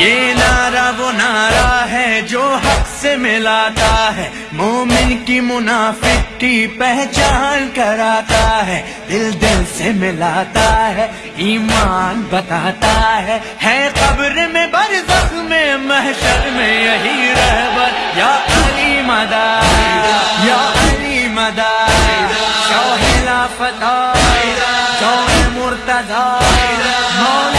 یہ نعرہ وہ نعرہ ہے جو حق سے ملاتا ہے۔ مومن کی منافق کی پہچان کراتا ہے، دل دل سے ملاتا ہے، ایمان بتاتا ہے۔ ہے قبر میں برزخ میں محشر میں یہی رہبر۔ یا علی مدار، یا علی مدار شوہ فتح شوہ مرتضی